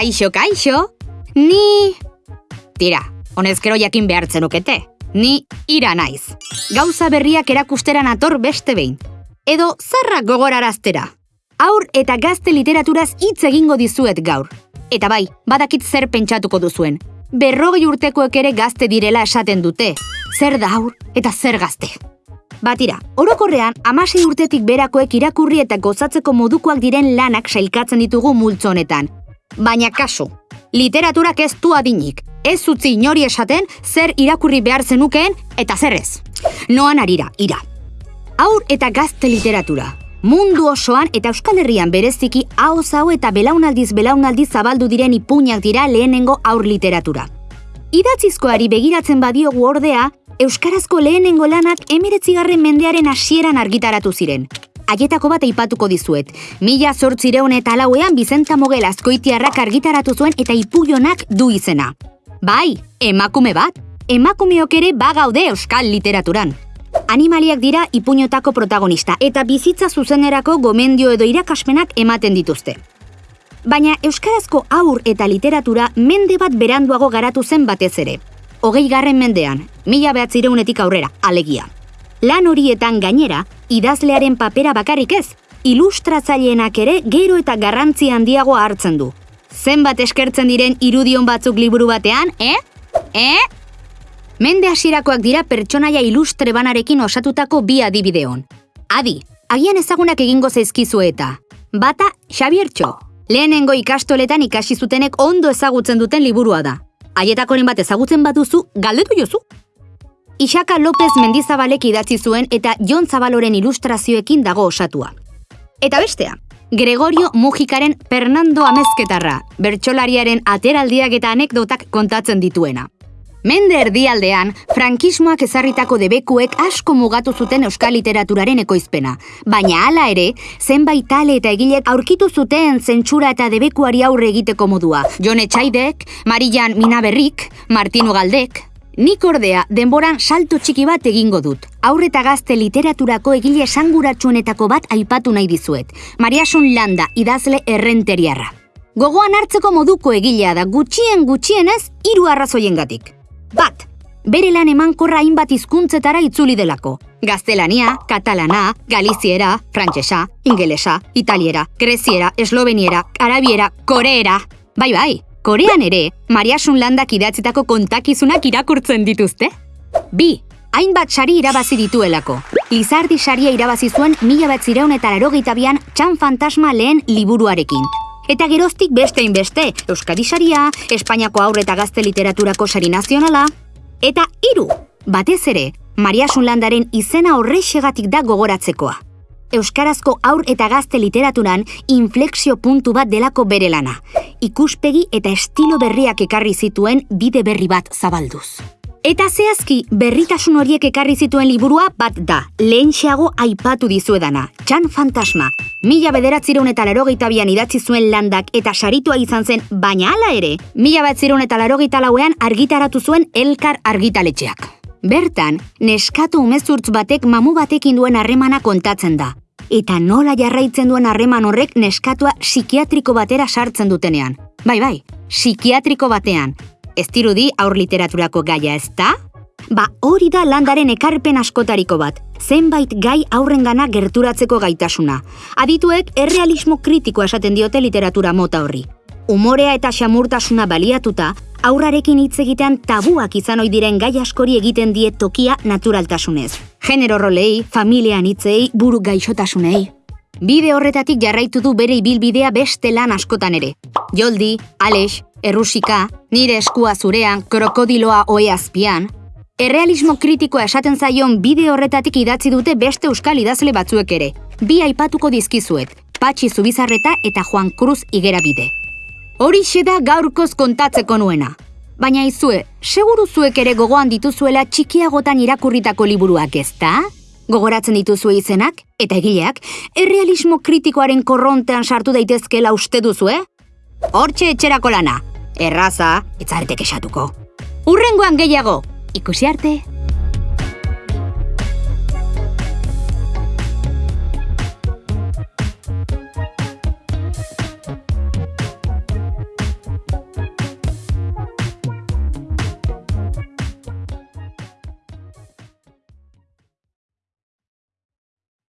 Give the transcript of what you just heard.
Kaixo, kaixo. Ni... Tira, honezkero jakin behartzen ukete. Ni ira naiz. Gauza berriak erakusteran ator beste behin. Edo zarrak gogoraraztera. Aur eta gazte literaturaz hitz egingo dizuet gaur. Eta bai, badakit zer pentsatuko duzuen. Berrogei urtekoek ere gazte direla esaten dute. Zer da aur eta zer gazte. Batira, orokorrean, amasei urtetik berakoek irakurri eta gozatzeko modukoak diren lanak sailkatzen ditugu multzo honetan. Baina kasu, literaturak ez du adinik. Ez utzi inori esaten zer irakurri behar zenukeen eta zer ez. Noan arira, ira. Aur eta gazte literatura. Mundu osoan eta Euskal Herrian bereziki hau hau eta belaunaldiz belaunaldiz zabaldu diren ipuñak dira lehenengo aur literatura. Idatzizkoari begiratzen badiogu ordea, Euskarazko lehenengo lanak emiretzigarren mendearen hasieran argitaratu ziren. Haietako bat aipatuko dizuet. Mila zortzireun eta lauean Bizenta Mogel azkoitiarrak argitaratu zuen eta ipuionak du izena. Bai, emakume bat. Emakumeok ere bagaude euskal literaturan. Animaliak dira ipuñotako protagonista eta bizitza zuzenerako gomendio edo irakaspenak ematen dituzte. Baina euskarazko aur eta literatura mende bat beranduago garatu zen batez ere. Hogei garren mendean, mila behatzireunetik aurrera, alegia. Lan horietan gainera, idazlearen papera bakarrik ez, ilustratzaileenak ere gero eta garrantzi handiagoa hartzen du. Zenbat eskertzen diren irudion batzuk liburu batean, eh? Eh? Mende hasierakoak dira pertsonaia ilustre banarekin osatutako bi adibideon. Adi, agian ezagunak egingo zaizkizu eta. Bata, Xabiertxo. Lehenengo ikastoletan ikasi zutenek ondo ezagutzen duten liburua da. Haietakoren bat ezagutzen baduzu, galdetu jozu. Isaka López Mendizabalek idatzi zuen eta Jon Zabaloren ilustrazioekin dago osatua. Eta bestea, Gregorio Mujikaren Fernando Amezketarra, bertsolariaren ateraldiak eta anekdotak kontatzen dituena. Mende erdialdean, frankismoak ezarritako debekuek asko mugatu zuten euskal literaturaren ekoizpena. Baina hala ere, zenbait tale eta egilek aurkitu zuten zentsura eta debekuari aurre egiteko modua. Jon Etxaidek, Marian Minaberrik, Martino Galdek, Nik ordea, denboran salto txiki bat egingo dut. Aurreta gazte literaturako egile esanguratsuenetako bat aipatu nahi dizuet. Mariasun Landa, idazle errenteriarra. Gogoan hartzeko moduko egilea da gutxien gutxienez hiru arrazoiengatik. Bat, bere lan emankorra hainbat hizkuntzetara itzuli delako. Gaztelania, katalana, galiziera, frantsesa, ingelesa, italiera, greziera, esloveniera, arabiera, koreera. Bai, bai, korean ere, Mariasun landak idatzitako kontakizunak irakurtzen dituzte. Bi, hainbat sari irabazi dituelako. Lizardi saria irabazi zuen mila bat zireun eta larogeita bian txan fantasma lehen liburuarekin. Eta geroztik beste inbeste, Euskadi saria, Espainiako aurre eta gazte literaturako sari nazionala. Eta hiru, batez ere, Mariasun landaren izena horrexegatik da gogoratzekoa. Euskarazko aur eta gazte literaturan inflexio puntu bat delako bere lana. Ikuspegi eta estilo berriak ekarri zituen bide berri bat zabalduz. Eta zehazki, berritasun horiek ekarri zituen liburua bat da, lehentxeago aipatu dizuedana, Txan Fantasma. Mila bederatzireun eta larogeita bian idatzi zuen landak eta saritua izan zen, baina hala ere, mila batzireun eta larogeita lauean argitaratu zuen elkar argitaletxeak. Bertan, neskatu umezurtz batek mamu batekin duen harremana kontatzen da. Eta nola jarraitzen duen harreman horrek neskatua psikiatriko batera sartzen dutenean. Bai, bai, psikiatriko batean. Ez dirudi aur literaturako gaia ez da? Ba, hori da landaren ekarpen askotariko bat, zenbait gai aurrengana gerturatzeko gaitasuna. Adituek errealismo kritikoa esaten diote literatura mota horri. Umorea eta xamurtasuna baliatuta, aurrarekin hitz egitean tabuak izan ohi diren gai askori egiten die tokia naturaltasunez. Genero rolei, familian hitzei, buru gaixotasunei. Bide horretatik jarraitu du bere ibilbidea beste lan askotan ere. Joldi, Alex, Errusika, nire eskua zurean, krokodiloa oe azpian. Errealismo kritikoa esaten zaion bide horretatik idatzi dute beste euskal idazle batzuek ere. Bi aipatuko dizkizuet, Patxi Zubizarreta eta Juan Cruz Igerabide. Horixe da gaurkoz kontatzeko nuena. Baina izue, seguru zuek ere gogoan dituzuela txikiagotan irakurritako liburuak ezta? Gogoratzen dituzue izenak, eta egileak, errealismo kritikoaren korrontean sartu daitezkela uste duzue? Hortxe etxerako lana, erraza, etzaretek esatuko. Urrengoan gehiago, ikusi arte!